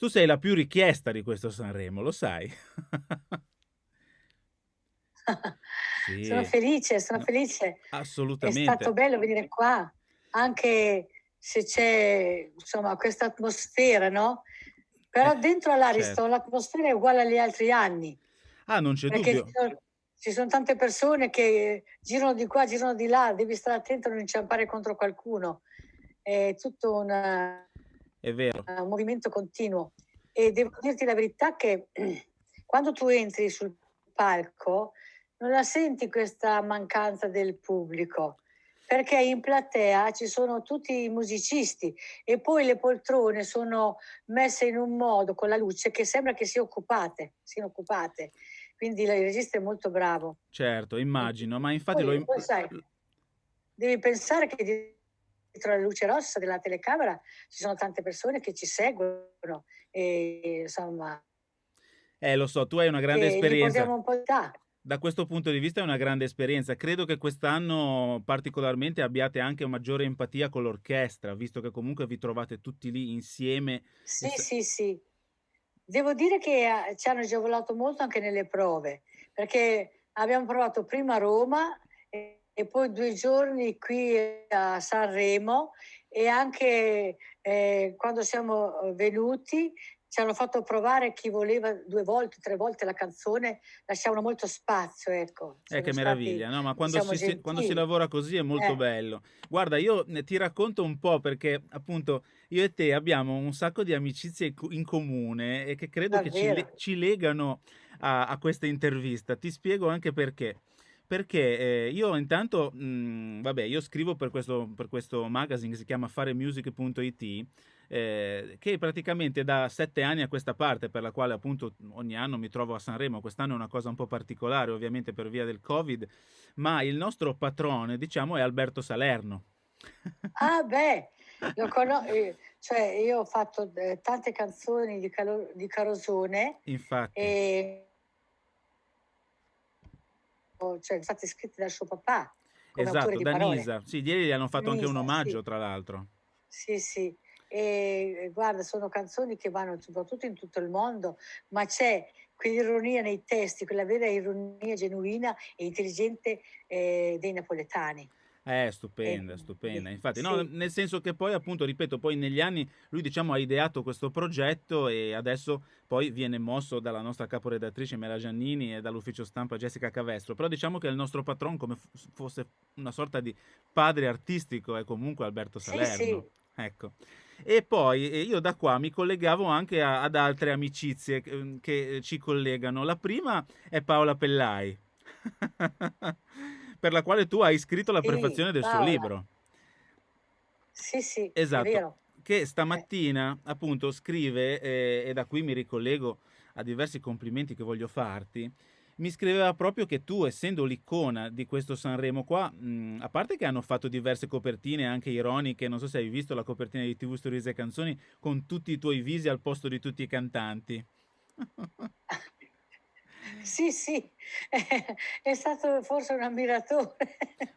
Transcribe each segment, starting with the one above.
Tu sei la più richiesta di questo Sanremo, lo sai? Sono Sì. felice, sono No, felice. È stato assolutamente. bello venire qua, anche se c'è, insomma, questa atmosfera, no, Eh, però dentro all'Ariston certo. l'atmosfera è uguale agli altri anni, Ah, non c'è perché ci dubbio. son ci son tante persone che girano di qua, girano di là, devi stare attento a non inciampare contro qualcuno. È tutto un È vero. un movimento continuo. E devo dirti la verità che quando tu entri sul palco non la senti questa mancanza del pubblico, perché in platea ci sono tutti i musicisti e poi le poltrone sono messe in un modo con la luce che sembra che sia occupate siano occupate. Quindi il regista è molto bravo. Certo, immagino, ma infatti lo Poi im poi sai, devi pensare che dietro la luce rossa della telecamera ci sono tante persone che ci seguono e insomma Eh, lo so, tu hai una grande esperienza. un po' Da questo punto di vista è una grande esperienza. Credo che quest'anno particolarmente abbiate anche maggiore empatia con l'orchestra, visto che comunque vi trovate tutti lì insieme e Sì, st sì, sì. Devo dire che a ci hanno agevolato molto anche nelle prove, perché abbiamo provato prima a Roma e e poi 2 giorni qui a Sanremo e anche, ehm, quando siamo, uhm, venuti ci hanno fatto provare chi voleva 2 volte, 3 volte la canzone, lasciavano molto spazio, ecco. Eh, che stati, meraviglia, no, ma quando diciamo, si quando si lavora così è molto Eh. bello. Guarda, io ti racconto un po' perché, appunto, io e te abbiamo un sacco di amicizie in comune e che credo che ci Davvero? ci legano a a questa intervista. Ti spiego anche perché. Perché, ehm, io intanto, mhmm, vabbè, io scrivo per questo per questo magazine che si chiama faremusic.it, ehm, che praticamente da 7 anni a questa parte, per la quale appunto ogni anno mi trovo a Sanremo, quest'anno è una cosa un po' particolare ovviamente per via del Covid, ma il nostro patrone diciamo è Alberto Salerno. Ah beh, lo cono ehm, cioè io ho fatto, ehm, tante canzoni di Calo di Carosone, Infatti. o cioè state scritte dal suo papà, Esatto, da parole. Nisa. Sì, ieri gli hanno fatto anche un Nisa, sì. omaggio tra l'altro. Sì, sì. E guarda, sono canzoni che vanno soprattutto in tutto il mondo, ma c'è quell'ironia nei testi, quella vera ironia genuina e intelligente, ehm, dei napoletani. Eh, E stupenda, quindi stupenda. Infatti no, sì. nel senso che poi appunto, ripeto, poi negli anni lui diciamo ha ideato questo progetto e adesso poi viene mosso dalla nostra caporedattrice Mela Giannini e dall'ufficio stampa Jessica Cavestro, però diciamo che il nostro patron come fosse una sorta di padre artistico è comunque Alberto Sì, sì. Salerno, ecco. E poi, io da qua mi collegavo anche a ad altre amicizie che che ci collegano. La prima è Paola Pellai, per la quale tu hai scritto la prefazione del suo Paola. libro. Sì, sì, Esatto, che Eh. stamattina appunto scrive, ehm, e da qui mi ricollego a diversi complimenti che voglio farti, mi scriveva proprio che tu essendo l'icona di questo Sanremo qua, mhmm, a parte che hanno fatto diverse copertine anche ironiche, non so se hai visto la copertina di TV Stories e Canzoni con tutti i tuoi visi al posto di tutti i cantanti. Sì, sì, è stato forse un ammiratore.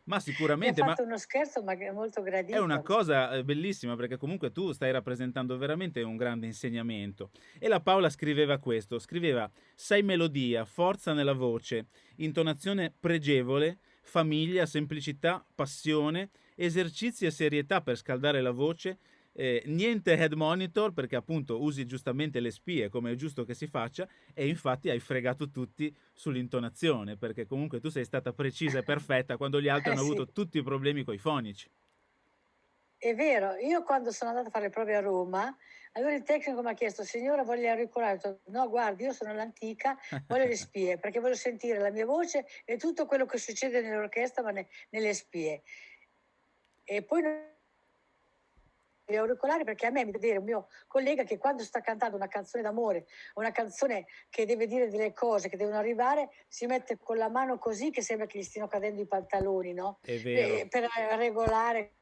Ma Mi ha sicuramente, ma fatto uno scherzo, ma è molto È una gradito. cosa, ehm, bellissima perché comunque tu stai rappresentando veramente un grande insegnamento. E la Paola scriveva questo, scriveva: "Sei melodia, forza nella voce, intonazione pregevole, famiglia, semplicità, passione, esercizi e serietà per scaldare la voce, ehm, niente head monitor", perché appunto usi giustamente le spie come è giusto che si faccia, e infatti hai fregato tutti sull'intonazione, perché comunque tu sei stata precisa e perfetta quando gli altri Eh hanno sì. avuto tutti i problemi coi fonici. È vero, io quando sono andata a fare le prove a Roma, allora il tecnico m'ha chiesto: "Signora vuole gli auricolari?" Ho detto: "No guardi, io sono l'antica, voglio le spie, perché voglio sentire la mia voce e tutto quello che succede nell'orchestra, ma ne nelle spie." E poi auricolari perché a me mi vedere un mio collega che quando sta cantando una canzone d'amore, una canzone che deve dire delle cose che devono arrivare, si mette con la mano così che sembra che gli stiano cadendo i pantaloni, no, È vero. per regolare